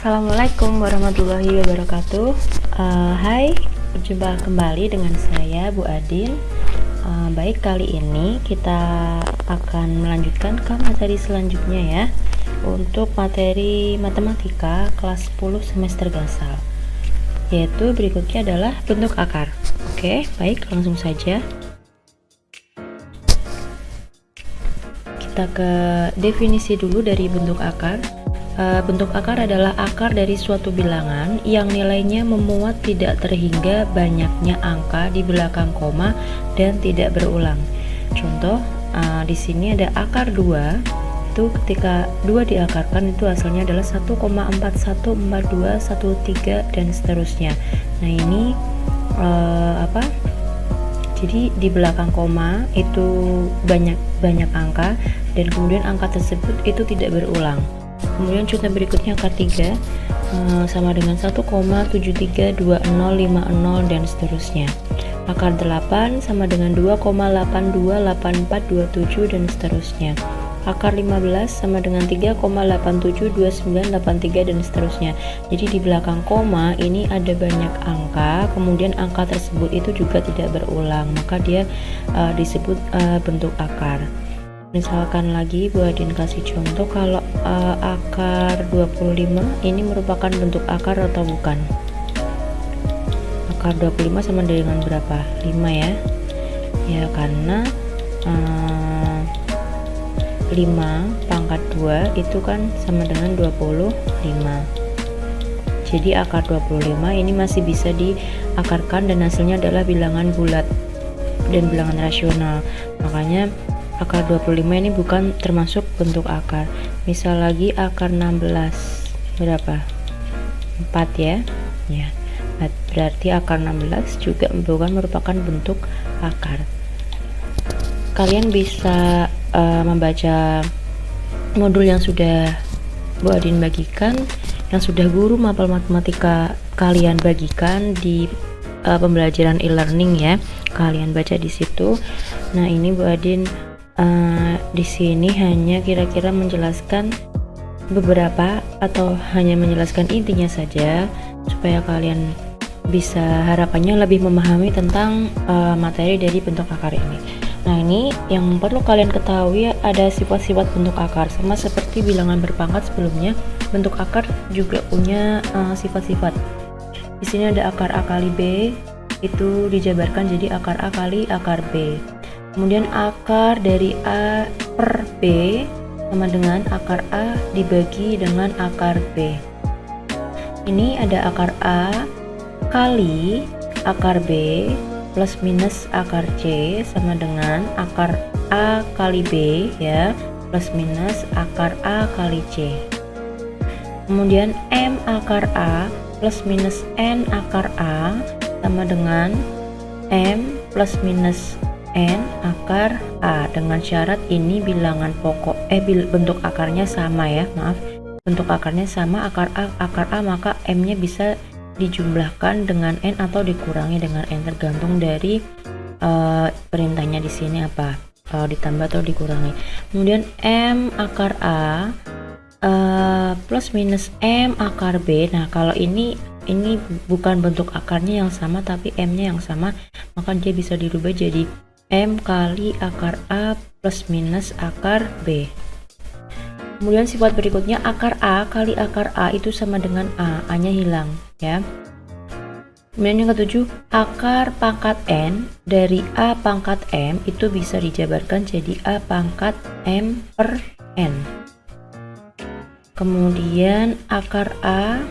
Assalamualaikum warahmatullahi wabarakatuh. Uh, Hai, berjumpa kembali dengan saya Bu Adin uh, Baik, kali ini kita akan melanjutkan ke materi selanjutnya ya. Untuk materi matematika kelas 10 semester gasal. Yaitu berikutnya adalah bentuk akar. Oke, baik langsung saja. Kita ke definisi dulu dari bentuk akar. Eh, bentuk akar adalah akar dari suatu bilangan yang nilainya memuat tidak terhingga banyaknya angka di belakang koma dan tidak berulang. Contoh, uh, di sini ada akar 2 itu ketika 2 diakarkan itu hasilnya adalah 1,414213 dan seterusnya. Nah, ini uh, apa? Jadi di belakang koma itu banyak banyak angka dan kemudian angka tersebut itu tidak berulang kemudian contoh berikutnya akar 3 uh, sama dengan 1,732050 dan seterusnya. Akar 8 sama dengan 2,828427 dan seterusnya. Akar 15 sama dengan 3,872983 dan seterusnya. Jadi di belakang koma ini ada banyak angka kemudian angka tersebut itu juga tidak berulang maka dia uh, disebut uh, bentuk akar misalkan lagi Bu Adin kasih contoh kalau uh, akar 25 ini merupakan bentuk akar atau bukan? Akar 25 sama dengan berapa? 5 ya? Ya karena uh, eh, 5 pangkat 2 itu kan sama dengan 25 jadi akar 25 ini masih bisa diakarkan dan hasilnya adalah bilangan bulat dan bilangan rasional. Makanya akar 25 ini bukan termasuk bentuk akar. Misal lagi akar 16 berapa? 4 ya? Ya. Berarti akar 16 juga bukan merupakan bentuk akar. Kalian bisa uh, membaca modul yang sudah Bu Adin bagikan yang sudah guru mapel matematika kalian bagikan di uh, pembelajaran e-learning ya. Kalian baca di situ. Nah ini Bu Adin uh, di sini hanya kira-kira menjelaskan beberapa atau hanya menjelaskan intinya saja supaya kalian bisa harapannya lebih memahami tentang uh, materi dari bentuk akar ini. Nah, ini yang perlu kalian ketahui ada sifat-sifat bentuk akar sama seperti bilangan berpangkat sebelumnya. Bentuk akar juga punya eh, sifat-sifat. Uh, Di sini ada akar A kali B itu dijabarkan jadi akar A kali akar B kemudian akar dari A per B sama dengan akar A dibagi dengan akar B. Ini ada akar A kali akar B plus minus akar C sama dengan akar A kali B ya plus minus akar A kali C. Kemudian M akar A plus minus N akar A sama dengan M plus minus N akar A. Dengan syarat ini bilangan pokok eh bentuk akarnya sama ya maaf. Bentuk akarnya sama akar A akar A maka M nya bisa dijumlahkan dengan N atau dikurangi dengan N tergantung dari uh, perintahnya di sini apa. Uh, ditambah atau dikurangi. Kemudian M akar A uh, plus minus M akar B. Nah kalau ini ini bukan bentuk akarnya yang sama tapi M nya yang sama maka dia bisa dirubah jadi M kali akar A plus minus akar B. Kemudian sifat berikutnya akar A kali akar A itu sama dengan A A nya hilang ya. Kemudian yang ketujuh akar pangkat N dari A pangkat M itu bisa dijabarkan jadi A pangkat M per N. Kemudian akar A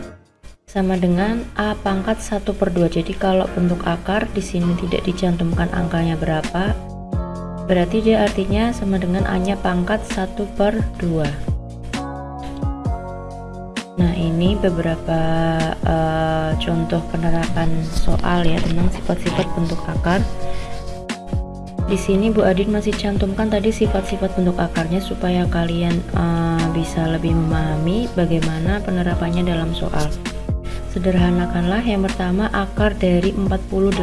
sama dengan A pangkat 1 per 2 jadi kalau bentuk akar di sini tidak dicantumkan angkanya berapa berarti dia artinya sama dengan A nya pangkat 1 per 2 nah ini beberapa uh, contoh penerapan soal ya tentang sifat-sifat bentuk akar. Di sini Bu Adin masih cantumkan tadi sifat-sifat bentuk akarnya supaya kalian uh, bisa lebih memahami bagaimana penerapannya dalam soal Sederhanakanlah yang pertama akar dari 48.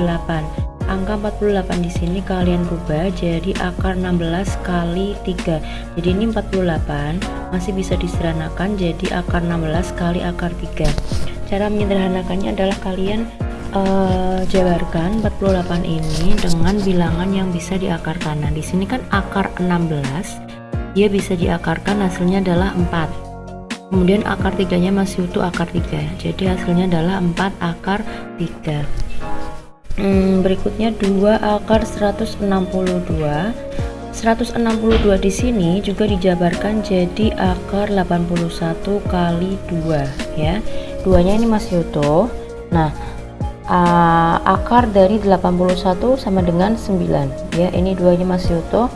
angka 48 di sini kalian rubah jadi akar 16 kali 3 jadi ini 48 masih bisa disederhanakan jadi akar 16 kali akar 3 cara menyederhanakannya adalah kalian uh, jabarkan 48 ini dengan bilangan yang bisa diakarkan. Nah di sini kan akar 16 dia bisa diakarkan hasilnya adalah 4 kemudian akar tiganya masih utuh akar 3 jadi hasilnya adalah 4 akar 3 hmm, berikutnya 2 akar 162 162 di sini juga dijabarkan jadi akar 81 kali 2 ya. Duanya ini masih utuh nah uh, akar dari 81 sama dengan 9 ya. Ini duanya masih utuh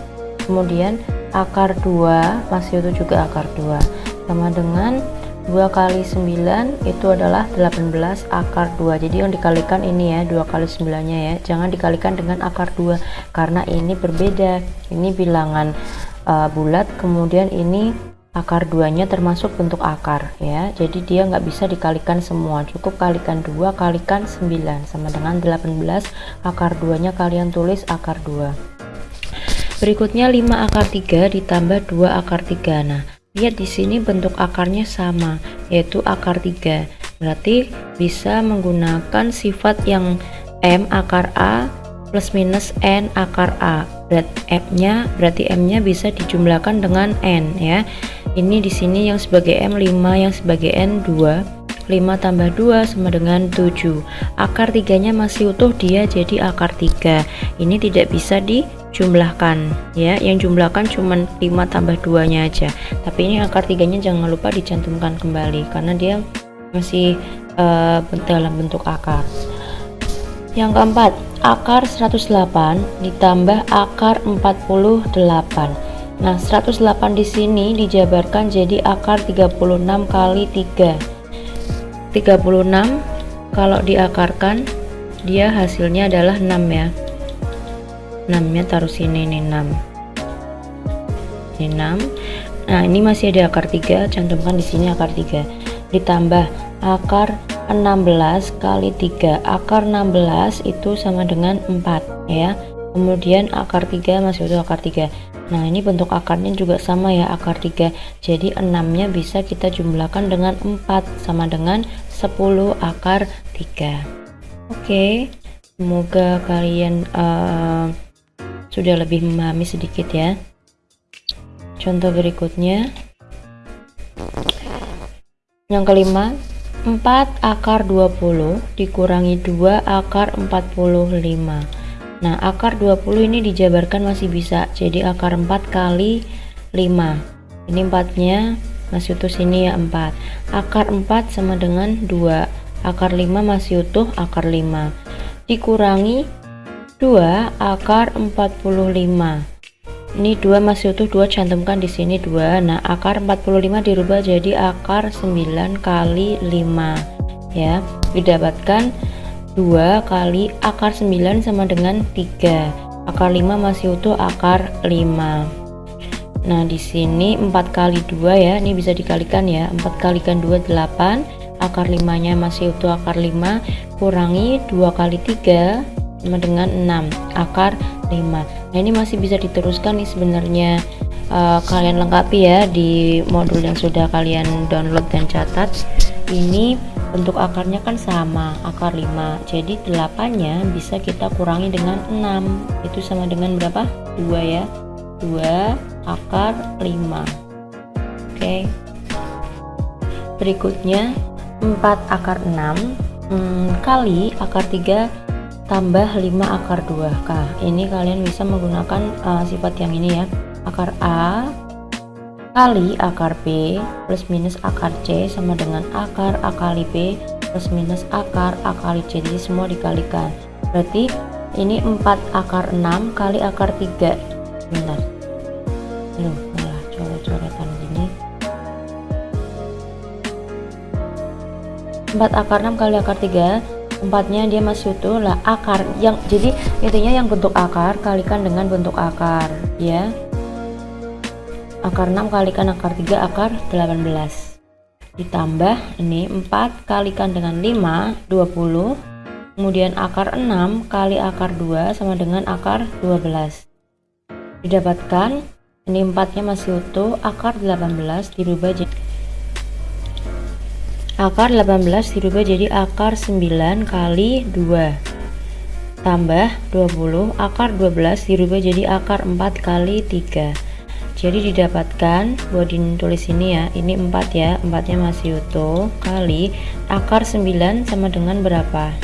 kemudian akar 2 masih utuh juga akar 2 sama dengan 2 kali 9 itu adalah 18 akar 2 jadi yang dikalikan ini ya 2 kali 9 nya ya. Jangan dikalikan dengan akar 2 karena ini berbeda. Ini bilangan uh, bulat kemudian ini akar 2 nya termasuk bentuk akar ya. Jadi dia nggak bisa dikalikan semua. Cukup kalikan 2 kalikan 9 sama dengan 18 akar 2 nya kalian tulis akar 2 berikutnya 5 akar 3 ditambah 2 akar 3 nah Lihat di sini bentuk akarnya sama, yaitu akar 3. Berarti bisa menggunakan sifat yang M akar A plus minus N akar A. Berat M-nya berarti M-nya bisa dijumlahkan dengan N ya. Ini di sini yang sebagai M 5, yang sebagai N 2. 5 tambah 2 sama dengan 7 akar tiganya masih utuh dia jadi akar 3 ini tidak bisa di jumlahkan ya. Yang jumlahkan cuma 5 tambah 2 nya aja. Tapi ini akar tiganya jangan lupa dicantumkan kembali karena dia masih uh, dalam bentuk akar. Yang keempat akar 108 ditambah akar 48 nah 108 di sini dijabarkan jadi akar 36 kali 3 36 kalau diakarkan dia hasilnya adalah 6 ya. 6 nya taruh sini nih 6 ini 6 nah ini masih ada akar 3 cantumkan di sini akar 3 ditambah akar 16 kali 3 akar 16 itu sama dengan 4 ya. Kemudian akar 3 masih utuh akar 3 nah ini bentuk akarnya juga sama ya akar 3 jadi 6 nya bisa kita jumlahkan dengan 4 sama dengan 10 akar 3 oke semoga kalian uh, sudah lebih memahami sedikit ya. Contoh berikutnya. Yang kelima 4 akar 20 dikurangi 2 akar 45 nah akar 20 ini dijabarkan masih bisa. Jadi akar 4 kali 5 ini 4 nya masih utuh sini ya 4 akar 4 sama dengan 2 akar 5 masih utuh akar 5 dikurangi 2 akar 45 ini 2 masih utuh 2 cantumkan di sini 2 nah akar 45 dirubah jadi akar 9 kali 5 ya didapatkan 2 kali akar 9 sama dengan 3 akar 5 masih utuh akar 5 nah di sini 4 kali 2 ya. Ini bisa dikalikan ya. 4 kalikan 2 8 akar 5 nya masih utuh akar 5 kurangi 2 kali 3 sama dengan 6 akar 5 nah ini masih bisa diteruskan nih sebenarnya. Uh, kalian lengkapi ya di modul yang sudah kalian download dan catat. Ini bentuk akarnya kan sama akar 5 jadi 8 nya bisa kita kurangi dengan 6 itu sama dengan berapa? 2 ya. 2 akar 5 oke. Okay. berikutnya 4 akar 6 hmm, kali akar 3 tambah 5 akar 2 kah ini kalian bisa menggunakan uh, sifat yang ini ya. Akar A kali akar B plus minus akar C sama dengan akar A kali B plus minus akar A kali C. Jadi semua dikalikan. Berarti ini 4 akar 6 kali akar 3 bentar. Aduh, malah coret-coretan gini. 4 akar 6 kali akar 3 empatnya dia masih utuh lah akar yang jadi intinya yang bentuk akar kalikan dengan bentuk akar ya akar 6 kalikan akar 3 akar 18 ditambah ini 4 kalikan dengan 5 20 kemudian akar 6 kali akar 2 sama dengan akar 12 didapatkan ini 4 nya masih utuh akar 18 dirubah jadi akar 18 dirubah jadi akar 9 kali 2 tambah 20 akar 12 dirubah jadi akar 4 kali 3 jadi didapatkan buat ditulis ini ya ini 4 ya 4 nya masih utuh kali akar 9 sama dengan berapa?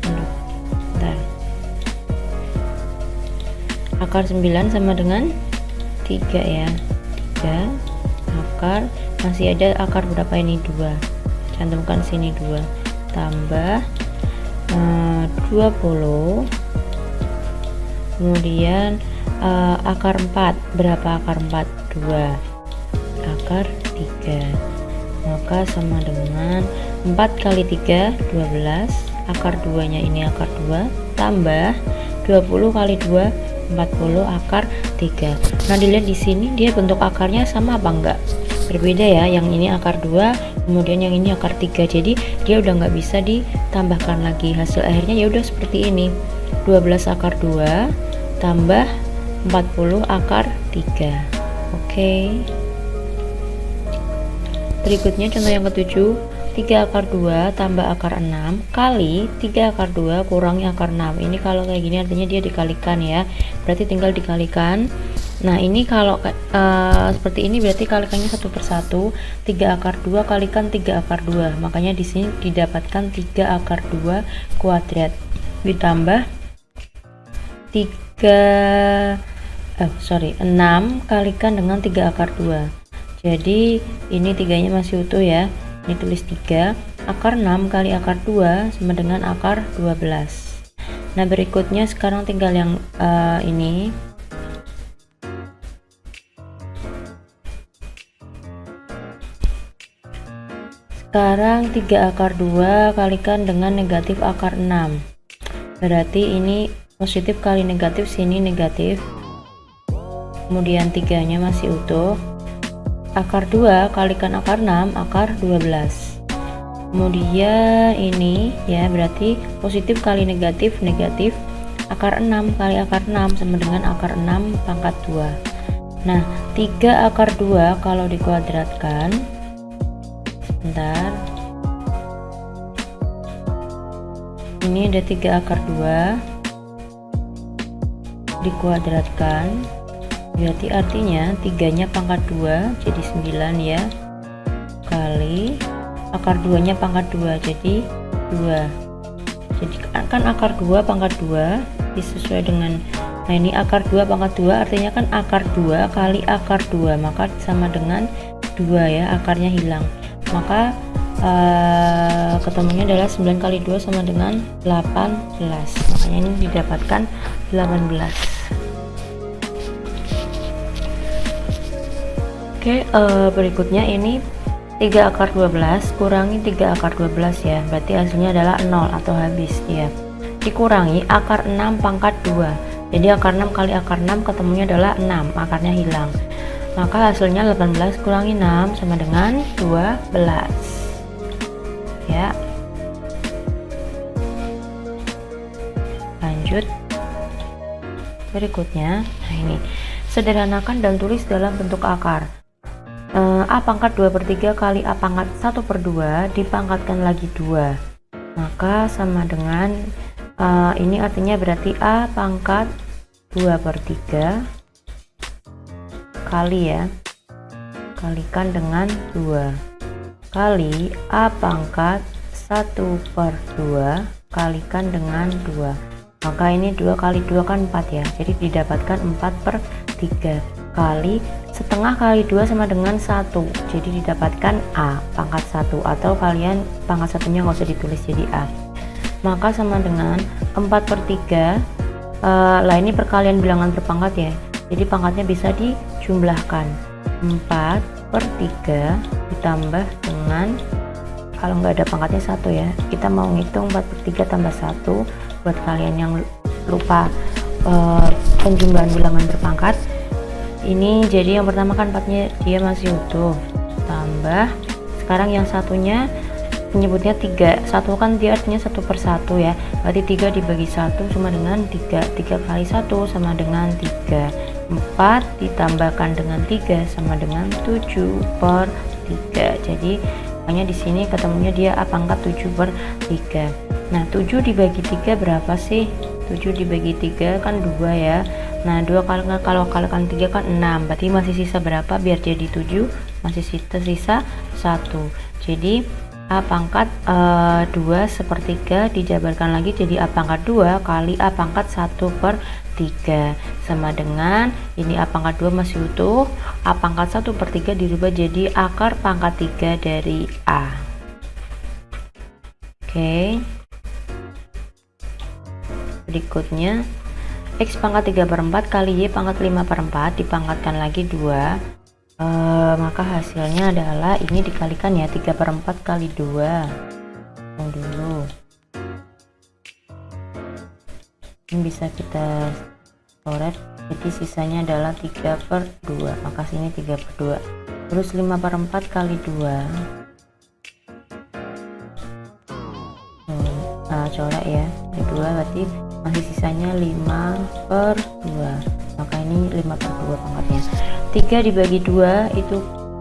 Bentar. akar 9 sama dengan 3 ya 3 akar masih ada akar berapa ini? 2 cantumkan sini 2 tambah eh, 20 kemudian uh, akar 4 berapa akar 4 2 akar 3 maka sama dengan 4 kali 3 12 akar 2 nya ini akar 2 tambah 20 kali 2 40 akar 3 nah dilihat di sini dia bentuk akarnya sama apa enggak? Berbeda ya yang ini akar 2 kemudian yang ini akar 3 jadi dia udah nggak bisa ditambahkan lagi. Hasil akhirnya ya udah seperti ini. 12 akar 2 tambah 40 akar 3 oke. Okay. berikutnya contoh yang ketujuh 3 akar 2 tambah akar 6 kali 3 akar 2 kurangi akar 6 ini kalau kayak gini artinya dia dikalikan ya. Berarti tinggal dikalikan. Nah ini kalau uh, seperti ini berarti kalikannya satu persatu 3 akar 2 kalikan 3 akar 2 makanya di sini didapatkan 3 akar 2 kuadrat. Ditambah 3 eh sorry 6 kalikan dengan 3 akar 2 jadi ini tiganya masih utuh ya. Ini tulis 3 akar 6 kali akar 2 sama dengan akar 12 nah berikutnya sekarang tinggal yang uh, ini. Sekarang 3 akar 2 kalikan dengan negatif akar 6 berarti ini positif kali negatif sini negatif kemudian tiganya masih utuh. Akar 2 kalikan akar 6 akar 12 kemudian ini ya berarti positif kali negatif negatif akar 6 kali akar 6 sama dengan akar 6 pangkat 2 nah 3 akar 2 kalau dikuadratkan sebentar. Ini ada 3 akar 2 dikuadratkan berarti artinya tiganya pangkat 2 jadi 9 ya. Kali akar 2 nya pangkat 2 jadi 2 jadi kan akar 2 pangkat 2 disesuai dengan nah ini akar 2 pangkat 2 artinya kan akar 2 kali akar 2 maka sama dengan 2 ya akarnya hilang. Maka uh, ketemunya adalah 9 kali 2 sama dengan 18 makanya ini didapatkan 18 Oke, uh, berikutnya ini 3 akar 12 kurangi 3 akar 12 ya. Berarti hasilnya adalah 0 atau habis ya. Dikurangi akar 6 pangkat 2. Jadi akar 6 kali akar 6 ketemunya adalah 6, akarnya hilang. Maka hasilnya 18 kurangi 6 sama dengan 12. Ya. Lanjut. Berikutnya, nah ini. Sederhanakan dan tulis dalam bentuk akar A pangkat 2 per 3 kali A pangkat 1 per 2 dipangkatkan lagi 2 maka sama dengan uh, ini artinya berarti A pangkat 2 per 3 kali ya kalikan dengan 2 kali A pangkat 1 per 2 kalikan dengan 2 maka ini 2 kali 2 kan 4 ya jadi didapatkan 4 per 3 kali setengah kali 2 sama dengan 1 jadi didapatkan A pangkat 1 atau kalian pangkat satunya nggak usah ditulis jadi A. Maka sama dengan 4 per 3 uh, lah ini perkalian bilangan berpangkat ya. Jadi pangkatnya bisa dijumlahkan. 4 per 3 ditambah dengan kalau nggak ada pangkatnya satu ya kita mau ngitung 4 per 3 tambah 1 buat kalian yang lupa uh, penjumlahan bilangan berpangkat ini jadi yang pertama kan empatnya dia masih utuh tambah sekarang yang satunya menyebutnya tiga. Satu kan dia artinya satu per satu ya. Berarti tiga dibagi satu sama dengan tiga. Tiga kali satu sama dengan tiga. Empat ditambahkan dengan tiga sama dengan tujuh per tiga. Jadi hanya di sini ketemunya dia a pangkat 7 per 3 nah 7 dibagi 3 berapa sih? 7 dibagi 3 kan 2 ya nah 2 kali kalau kalikan 3 kan 6 berarti masih sisa berapa? Biar jadi 7 masih sisa sisa 1 jadi A pangkat e, eh, 2 sepertiga dijabarkan lagi jadi A pangkat 2 kali A pangkat 1 per 3 sama dengan ini A pangkat 2 masih utuh A pangkat 1 per 3 dirubah jadi akar pangkat 3 dari A. Oke. Berikutnya X pangkat 3 per 4 kali Y pangkat 5 per 4 dipangkatkan lagi 2 uh, maka hasilnya adalah ini dikalikan ya 3 per 4 kali 2 yang dulu. Ini bisa kita coret jadi sisanya adalah 3 per 2 maka sini 3 per 2 terus 5 per 4 kali 2 nah coret ya. Kedua berarti masih sisanya 5 per 2 maka ini 5 per 2 pangkatnya 3 dibagi 2 itu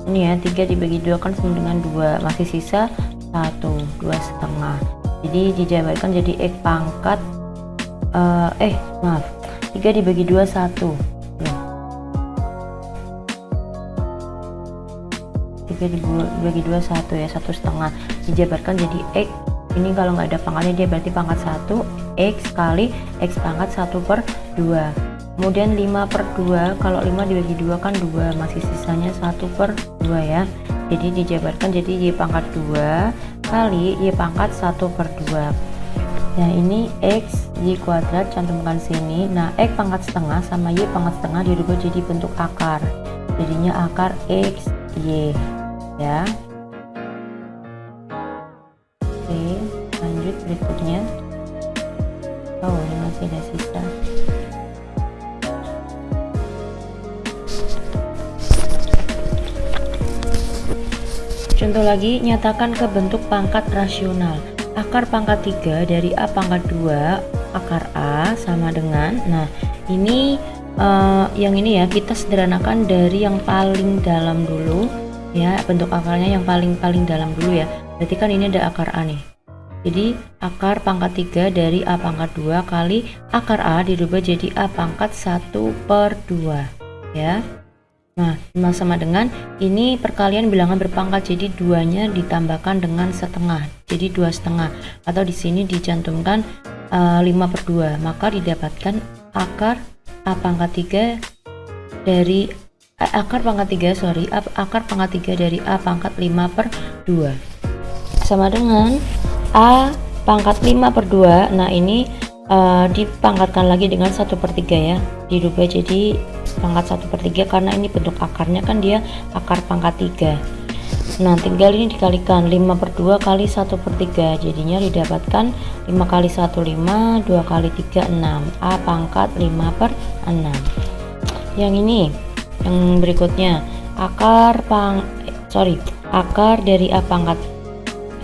ini ya 3 dibagi 2 kan sama dengan 2 masih sisa 1 2 setengah. Jadi dijabarkan jadi X pangkat uh, eh maaf. 3 dibagi 2 1 ya. 3 dibagi 2 1 ya 1 setengah. Dijabarkan jadi X ini kalau nggak ada pangkatnya dia berarti pangkat 1 X kali X pangkat 1 per 2 kemudian 5 per 2 kalau 5 dibagi 2 kan 2 masih sisanya 1 per 2 ya. Jadi dijabarkan jadi Y pangkat 2 kali Y pangkat 1 per 2 nah ini X Y kuadrat cantumkan sini. Nah X pangkat setengah sama Y pangkat setengah dirubah jadi bentuk akar. Jadinya akar X Y ya lagi, nyatakan ke bentuk pangkat rasional. Akar pangkat 3 dari A pangkat 2 akar A sama dengan Nah, ini uh, yang ini ya kita sederhanakan dari yang paling dalam dulu ya, bentuk akarnya yang paling-paling dalam dulu ya. Berarti kan ini ada akar A nih. Jadi akar pangkat 3 dari A pangkat 2 kali akar A dirubah jadi A pangkat 1 per 2 ya Nah, sama dengan ini perkalian bilangan berpangkat, jadi duanya ditambahkan dengan setengah, jadi dua setengah. Atau di sini dicantumkan uh, eh, 5 per 2, maka didapatkan akar A pangkat 3 dari uh, akar pangkat 3, sorry, akar pangkat 3 dari A pangkat 5 per 2. Sama dengan A pangkat 5 per 2, nah ini uh, dipangkatkan lagi dengan 1 per 3 ya, dirubah jadi pangkat 1 per 3 karena ini bentuk akarnya kan dia akar pangkat 3 nah tinggal ini dikalikan 5 per 2 kali 1 per 3 jadinya didapatkan 5 kali 1 5 2 kali 3 6 A pangkat 5 per 6 yang ini yang berikutnya akar pang sorry akar dari A pangkat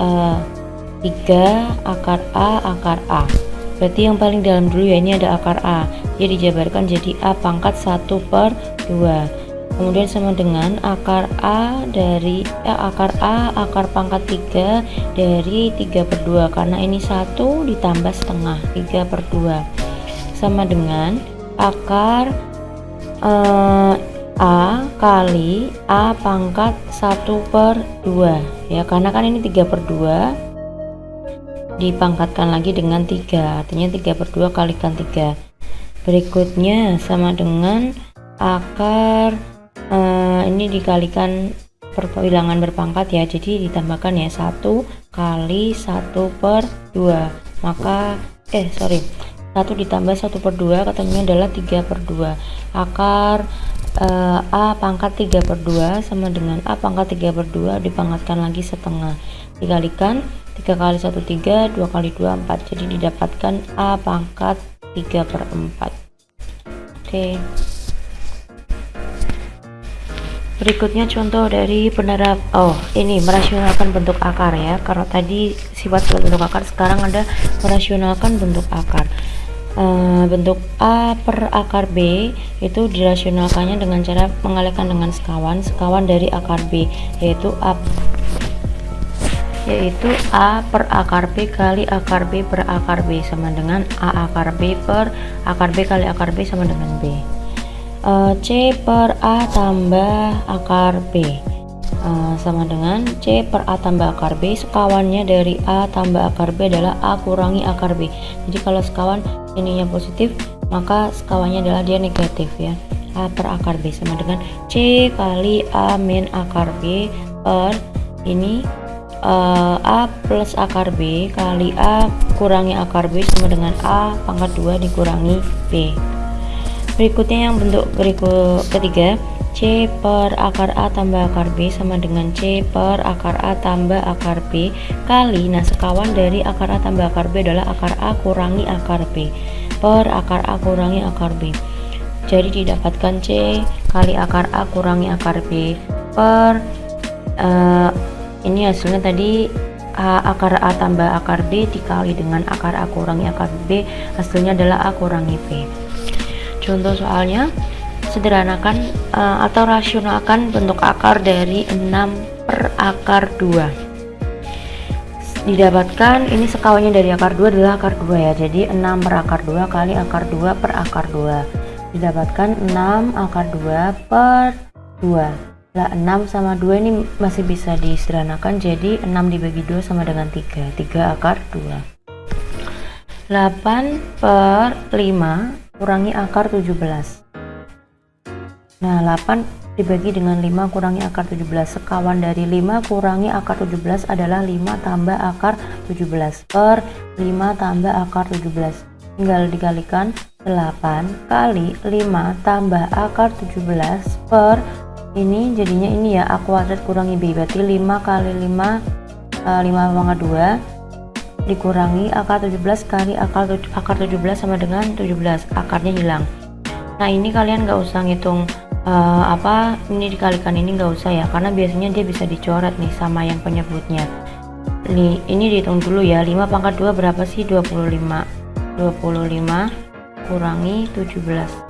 uh, eh, 3 akar A akar A berarti yang paling dalam dulu ya ini ada akar A. Dia dijabarkan jadi A pangkat 1 per 2 kemudian sama dengan akar A dari eh, akar A akar pangkat 3 dari 3 per 2 karena ini 1 ditambah setengah 3 per 2 sama dengan akar eh, A kali A pangkat 1 per 2 ya karena kan ini 3 per 2 dipangkatkan lagi dengan 3 artinya 3 per 2 kalikan 3 berikutnya sama dengan akar uh, ini dikalikan perbilangan berpangkat ya. Jadi ditambahkan ya 1 kali 1 per 2 maka eh sorry. 1 ditambah 1 per 2 ketemunya adalah 3 per 2 akar uh, A pangkat 3 per 2 sama dengan A pangkat 3 per 2 dipangkatkan lagi setengah. Dikalikan 3 kali 1 3 2 kali 2 4 jadi didapatkan A pangkat 3 per 4 oke. Berikutnya contoh dari penerap oh ini merasionalkan bentuk akar ya. Karena tadi sifat bentuk akar sekarang ada merasionalkan bentuk akar. Uh, bentuk A per akar B itu dirasionalkannya dengan cara mengalihkan dengan sekawan sekawan dari akar B yaitu A yaitu A per akar B kali akar B per akar B sama dengan A akar B per akar B kali akar B sama dengan B. Uh, C per A tambah akar B. Uh, sama dengan C per A tambah akar B sekawannya dari A tambah akar B adalah A kurangi akar B. Jadi kalau sekawan ininya positif maka sekawannya adalah dia negatif ya. A per akar B sama dengan C kali A min akar B per ini uh, A plus akar B kali A kurangi akar B sama dengan A pangkat 2 dikurangi B. Berikutnya yang bentuk berikut ketiga C per akar A tambah akar B sama dengan C per akar A tambah akar B kali nah sekawan dari akar A tambah akar B adalah akar A kurangi akar B. Per akar A kurangi akar B. Jadi didapatkan C kali akar A kurangi akar B. Per uh, ini hasilnya tadi A, akar A tambah akar B dikali dengan akar A kurangi akar B. Hasilnya adalah A kurangi B. Contoh soalnya sederhanakan uh, atau rasionalkan bentuk akar dari 6 per akar 2 didapatkan ini sekawannya dari akar 2 adalah akar 2 ya. Jadi 6 per akar 2 kali akar 2 per akar 2 didapatkan 6 akar 2 per 2 lah 6 sama 2 ini masih bisa disederhanakan jadi 6 dibagi 2 sama dengan 3 3 akar 2 8 per 5 kurangi akar 17 nah 8 dibagi dengan 5 kurangi akar 17 sekawan dari 5 kurangi akar 17 adalah 5 tambah akar 17 per 5 tambah akar 17 tinggal dikalikan 8 kali 5 tambah akar 17 per ini jadinya ini ya A kuadrat kurangi B berarti 5 kali 5 5 pangkat 2 dikurangi akar 17 kali akar, akar 17 sama dengan 17 akarnya hilang. Nah ini kalian nggak usah ngitung uh, apa ini dikalikan ini nggak usah ya karena biasanya dia bisa dicoret nih sama yang penyebutnya. Nih ini dihitung dulu ya 5 pangkat 2 berapa sih? 25 25 kurangi 17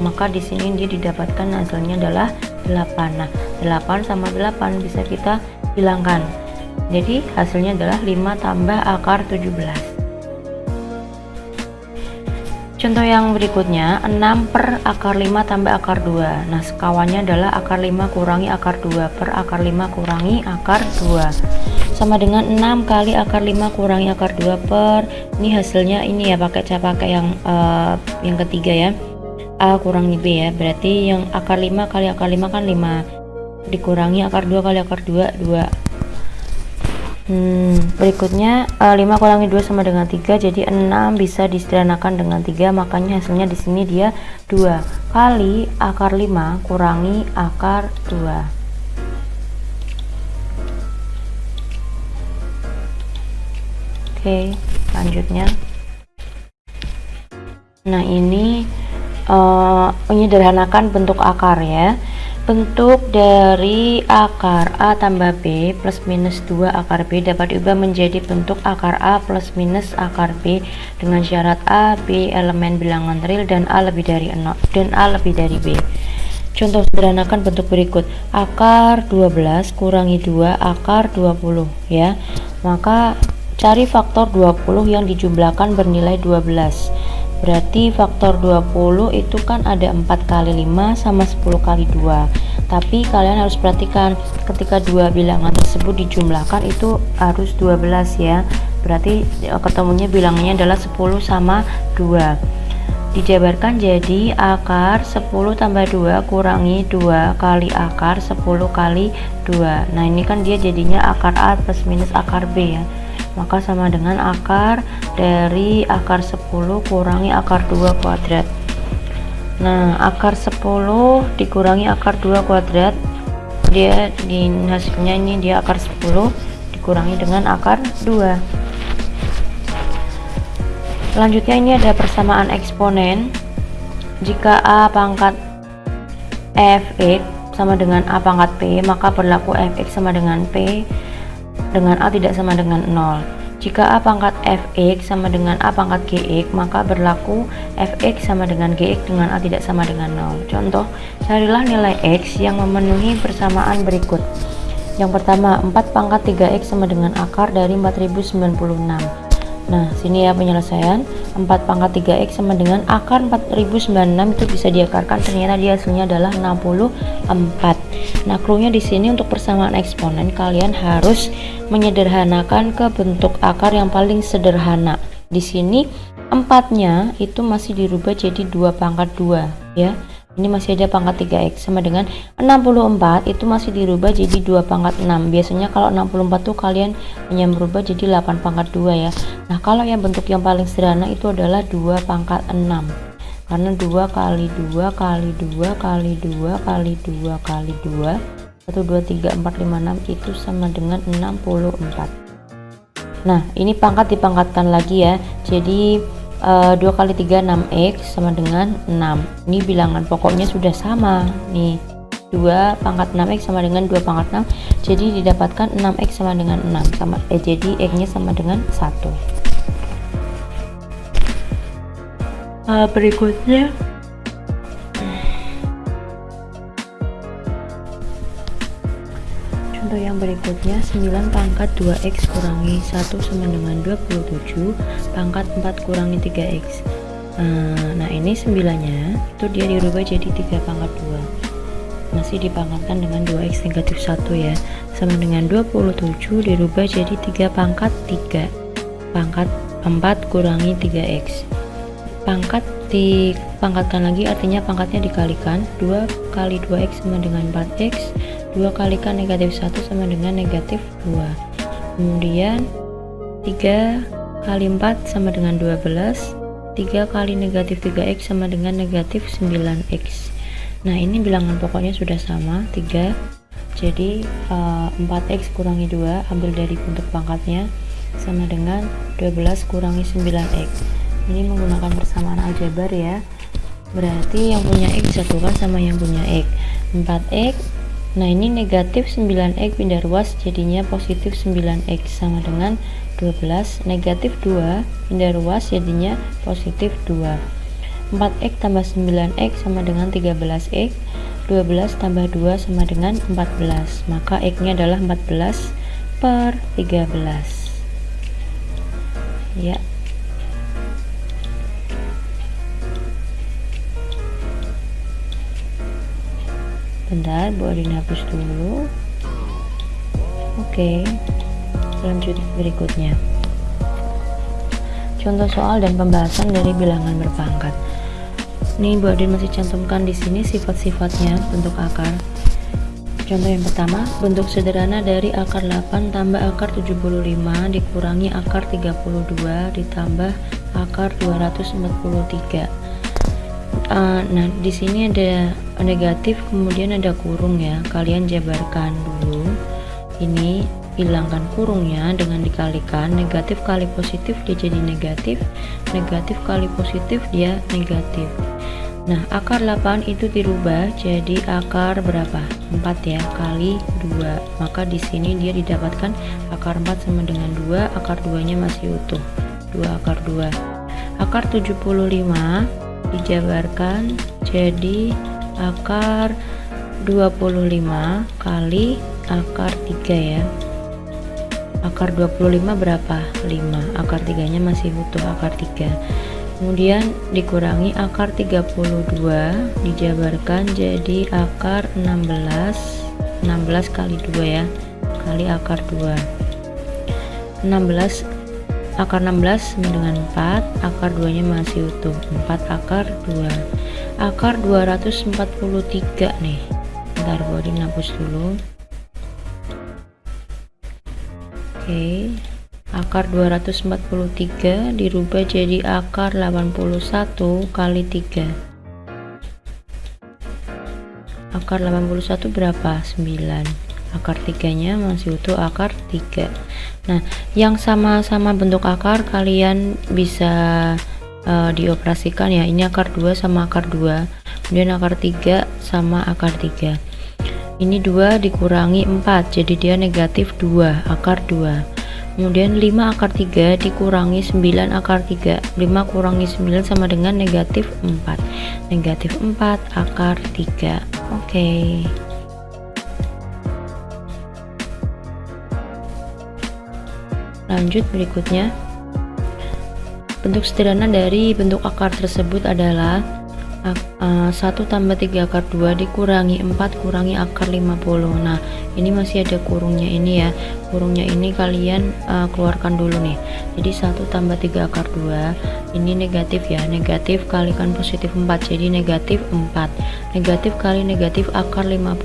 maka di sini dia didapatkan hasilnya adalah 8 nah 8 sama 8 bisa kita hilangkan. Jadi hasilnya adalah 5 tambah akar 17 Contoh yang berikutnya 6 per akar 5 tambah akar 2 Nah sekawannya adalah akar 5 kurangi akar 2 per akar 5 kurangi akar 2 Sama dengan 6 kali akar 5 kurangi akar 2 per Ini hasilnya ini ya pakai cara pakai yang uh, yang ketiga ya A kurangi B ya Berarti yang akar 5 kali akar 5 kan 5 Dikurangi akar 2 kali akar 2 2 Hmm, berikutnya uh, eh, 5 kurangi 2 sama dengan 3 jadi 6 bisa disederhanakan dengan 3 makanya hasilnya di sini dia 2 kali akar 5 kurangi akar 2 Oke lanjutnya. Nah ini uh, menyederhanakan bentuk akar ya Bentuk dari akar A tambah B plus minus 2 akar B dapat diubah menjadi bentuk akar A plus minus akar B dengan syarat A, B elemen bilangan real dan A lebih dari 0 dan A lebih dari B. Contoh sederhanakan bentuk berikut. Akar 12 kurangi 2 akar 20 ya. Maka cari faktor 20 yang dijumlahkan bernilai 12 berarti faktor 20 itu kan ada 4 kali 5 sama 10 kali 2 tapi kalian harus perhatikan ketika dua bilangan tersebut dijumlahkan itu harus 12 ya. Berarti e, ketemunya bilangannya adalah 10 sama 2 dijabarkan jadi akar 10 tambah 2 kurangi 2 kali akar 10 kali 2 nah ini kan dia jadinya akar A plus minus akar B ya. Maka sama dengan akar dari akar 10 kurangi akar 2 kuadrat. Nah akar 10 dikurangi akar 2 kuadrat. Dia di hasilnya ini dia akar 10 dikurangi dengan akar 2 selanjutnya ini ada persamaan eksponen jika A pangkat fx sama dengan A pangkat P maka berlaku fx sama dengan P dengan A tidak sama dengan 0 jika A pangkat fx sama dengan A pangkat gx, maka berlaku fx sama dengan gx dengan A tidak sama dengan 0. Contoh, carilah nilai x yang memenuhi persamaan berikut. Yang pertama, 4 pangkat 3x sama dengan akar dari 4096. Nah, sini ya penyelesaian. 4 pangkat 3x sama dengan akar 4096 itu bisa diakarkan ternyata dia hasilnya adalah 64. Nah, clue di sini untuk persamaan eksponen kalian harus menyederhanakan ke bentuk akar yang paling sederhana. Di sini empatnya itu masih dirubah jadi 2 pangkat 2 ya ini masih ada pangkat 3x sama dengan 64 itu masih dirubah jadi 2 pangkat 6 biasanya kalau 64 tuh kalian hanya merubah jadi 8 pangkat 2 ya. Nah kalau yang bentuk yang paling sederhana itu adalah 2 pangkat 6 karena 2 kali 2 kali 2 kali 2 kali 2 kali 2 1 2 3 4 5 6 itu sama dengan 64 nah ini pangkat dipangkatkan lagi ya. Jadi uh, 2 kali 3 6x sama dengan 6 ini bilangan pokoknya sudah sama nih. 2 pangkat 6x sama dengan 2 pangkat 6 jadi didapatkan 6x sama dengan 6 sama eh jadi x nya sama dengan 1 uh, eh, berikutnya Contoh yang berikutnya 9 pangkat 2x kurangi 1 sama dengan 27 pangkat 4 kurangi 3x nah, nah ini 9 nya itu dia dirubah jadi 3 pangkat 2 masih dipangkatkan dengan 2x negatif 1 ya. Sama dengan 27 dirubah jadi 3 pangkat 3 pangkat 4 kurangi 3x pangkat dipangkatkan lagi artinya pangkatnya dikalikan. 2 kali 2x sama dengan 4x 2 kalikan negatif 1 sama dengan negatif 2 kemudian 3 kali 4 sama dengan 12 3 kali negatif 3x sama dengan negatif 9x nah ini bilangan pokoknya sudah sama 3 jadi uh, eh, 4x kurangi 2 ambil dari bentuk pangkatnya sama dengan 12 kurangi 9x ini menggunakan persamaan aljabar ya. Berarti yang punya x disatukan sama yang punya x. 4x Nah ini negatif 9x pindah ruas jadinya positif 9x sama dengan 12 negatif 2 pindah ruas jadinya positif 2 4x tambah 9x sama dengan 13x 12 tambah 2 sama dengan 14 maka x nya adalah 14 per 13 ya bentar Bu Adin hapus dulu. Oke lanjut berikutnya. Contoh soal dan pembahasan dari bilangan berpangkat. Ini Bu Adin masih cantumkan di sini sifat-sifatnya bentuk akar. Contoh yang pertama, bentuk sederhana dari akar 8 tambah akar 75 dikurangi akar 32 ditambah akar 243 uh, nah di sini ada negatif kemudian ada kurung ya. Kalian jabarkan dulu. Ini hilangkan kurungnya dengan dikalikan. Negatif kali positif dia jadi negatif. Negatif kali positif dia negatif. Nah akar 8 itu dirubah jadi akar berapa? 4 ya kali 2 maka di sini dia didapatkan akar 4 sama dengan 2 akar 2 nya masih utuh. 2 akar 2 akar 75 dijabarkan jadi akar 25 kali akar 3 ya. Akar 25 berapa? 5 akar 3 nya masih butuh akar 3 kemudian dikurangi akar 32 dijabarkan jadi akar 16 16 kali 2 ya kali akar 2 16 akar 16 sama dengan 4 akar 2 nya masih utuh. 4 akar 2 akar 243 nih. Bentar body hapus dulu. Oke. Akar 243 dirubah jadi akar 81 kali 3 akar 81 berapa? 9 akar tiganya masih utuh akar 3 nah yang sama-sama bentuk akar kalian bisa uh, dioperasikan ya. Ini akar 2 sama akar 2 kemudian akar 3 sama akar 3 ini 2 dikurangi 4 jadi dia negatif 2 akar 2 kemudian 5 akar 3 dikurangi 9 akar 3 5 kurangi 9 sama dengan negatif 4 negatif 4 akar 3 oke. okay. Lanjut berikutnya. Bentuk sederhana dari bentuk akar tersebut adalah 1 eh, tambah 3 akar 2 dikurangi 4 kurangi akar 50 nah ini masih ada kurungnya ini ya. Kurungnya ini kalian uh, keluarkan dulu nih. Jadi 1 tambah 3 akar 2 ini negatif ya. Negatif kalikan positif 4 jadi negatif 4 negatif kali negatif akar 50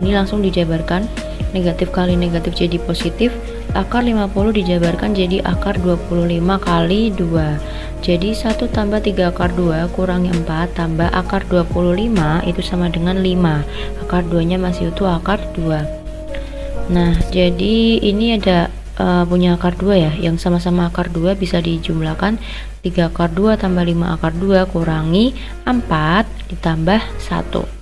ini langsung dijabarkan negatif kali negatif jadi positif akar 50 dijabarkan jadi akar 25 kali 2 jadi 1 tambah 3 akar 2 kurangi 4 tambah akar 25 itu sama dengan 5 akar 2 nya masih utuh akar 2 nah jadi ini ada uh, punya akar 2 ya. Yang sama-sama akar 2 bisa dijumlahkan 3 akar 2 tambah 5 akar 2 kurangi 4 ditambah 1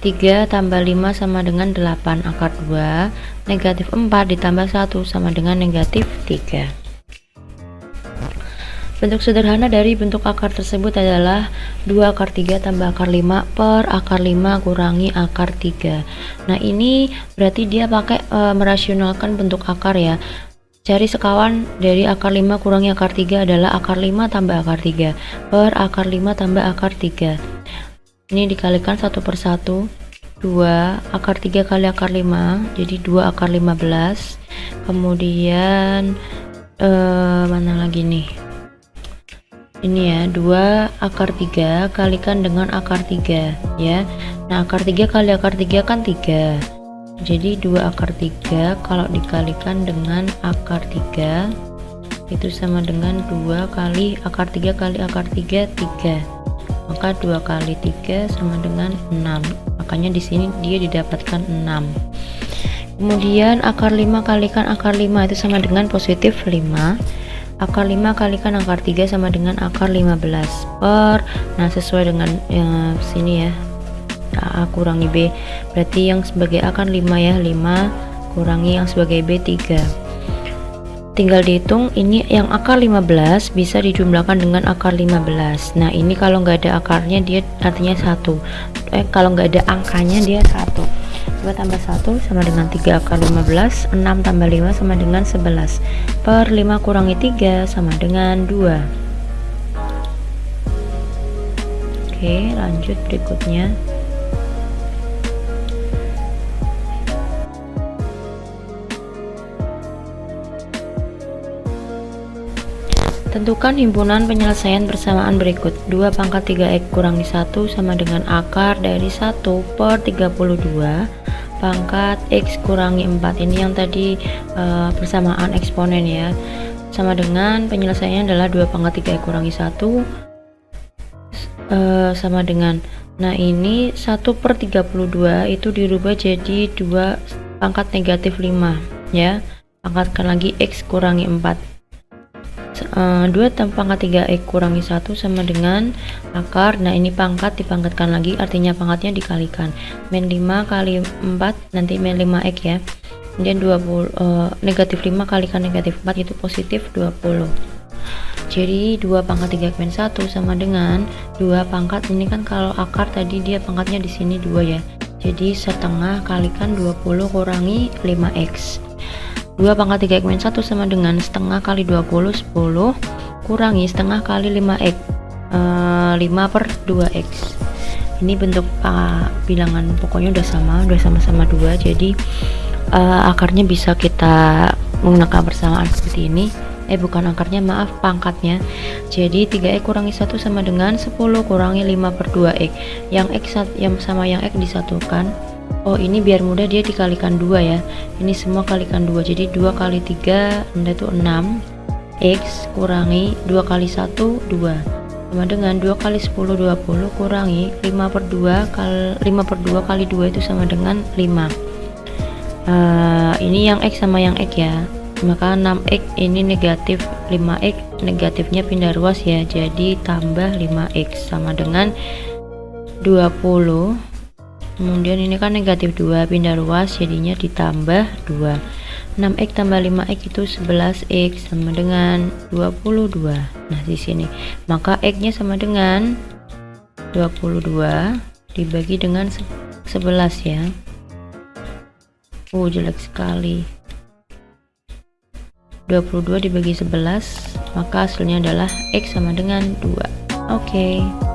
3 tambah 5 sama dengan 8 akar 2 negatif 4 ditambah 1 sama dengan negatif 3 bentuk sederhana dari bentuk akar tersebut adalah 2 akar 3 tambah akar 5 per akar 5 kurangi akar 3 nah ini berarti dia pakai e, merasionalkan bentuk akar ya. Cari sekawan dari akar 5 kurangi akar 3 adalah akar 5 tambah akar 3 per akar 5 tambah akar 3 ini dikalikan satu per satu. 2 akar 3 kali akar 5 jadi 2 akar 15 kemudian eh, mana lagi nih? Ini ya 2 akar 3 kalikan dengan akar 3 ya. Nah akar 3 kali akar 3 kan 3 jadi 2 akar 3 kalau dikalikan dengan akar 3 itu sama dengan 2 kali akar 3 kali akar 3 3 maka 2 kali 3 sama dengan 6 makanya di sini dia didapatkan 6 kemudian akar 5 kalikan akar 5 itu sama dengan positif 5 akar 5 kalikan akar 3 sama dengan akar 15 per nah sesuai dengan ya, sini ya. A kurangi B. Berarti yang sebagai A kan 5 ya 5 kurangi yang sebagai B 3 tinggal dihitung ini yang akar 15 bisa dijumlahkan dengan akar 15 nah ini kalau nggak ada akarnya dia artinya satu. Eh kalau nggak ada angkanya dia satu. 2 tambah 1 sama dengan 3 akar 15 6 tambah 5 sama dengan 11 per 5 kurangi 3 sama dengan 2 oke lanjut berikutnya Tentukan himpunan penyelesaian bersamaan berikut. 2 pangkat 3x kurangi 1 sama dengan akar dari 1 per 32 pangkat x kurangi 4 ini yang tadi uh, bersamaan eksponen ya. Sama dengan penyelesaiannya adalah 2 pangkat 3x kurangi 1 uh, eh, sama dengan. Nah ini 1 per 32 itu dirubah jadi 2 pangkat negatif 5 ya. Pangkatkan lagi x kurangi 4 uh, 2 tambah pangkat 3x kurangi 1 sama dengan akar. Nah ini pangkat dipangkatkan lagi artinya pangkatnya dikalikan. Min 5 kali 4 nanti min 5x ya. Kemudian 20 uh, eh, negatif 5 kalikan negatif 4 itu positif 20 jadi 2 pangkat 3 min 1 sama dengan 2 pangkat ini kan kalau akar tadi dia pangkatnya di sini 2 ya. Jadi setengah kalikan 20 kurangi 5x 2 pangkat 3 x min 1 sama dengan setengah kali 20 10 kurangi setengah kali 5x uh, 5 per 2x ini bentuk uh, bilangan pokoknya udah sama udah sama-sama 2 jadi uh, akarnya bisa kita menggunakan bersamaan seperti ini. Eh bukan akarnya maaf pangkatnya. Jadi 3x kurangi 1 sama dengan 10 kurangi 5 per 2x yang x yang sama yang x disatukan Oh ini biar mudah dia dikalikan dua ya. Ini semua kalikan dua. Jadi 2 kali 3 anda itu 6 X kurangi 2 kali 1 2 sama dengan 2 kali 10 20 kurangi 5 per 2 kali 5 per 2 kali 2 itu sama dengan 5 uh, ini yang X sama yang X ya. Maka 6x ini negatif 5x negatifnya pindah ruas ya. Jadi tambah 5x sama dengan 20 kemudian ini kan negatif 2 pindah ruas jadinya ditambah 2 6x tambah 5x itu 11x sama dengan 22 nah di sini. Maka x nya sama dengan 22 dibagi dengan 11 ya. Oh jelek sekali. 22 dibagi 11 maka hasilnya adalah X sama dengan 2 oke. okay.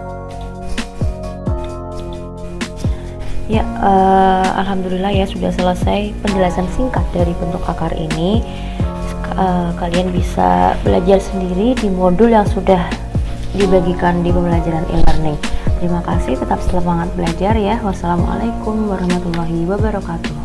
Ya, uh, alhamdulillah ya sudah selesai penjelasan singkat dari bentuk akar ini. Uh, kalian bisa belajar sendiri di modul yang sudah dibagikan di pembelajaran e-learning. Terima kasih, tetap semangat belajar ya. Wassalamualaikum warahmatullahi wabarakatuh.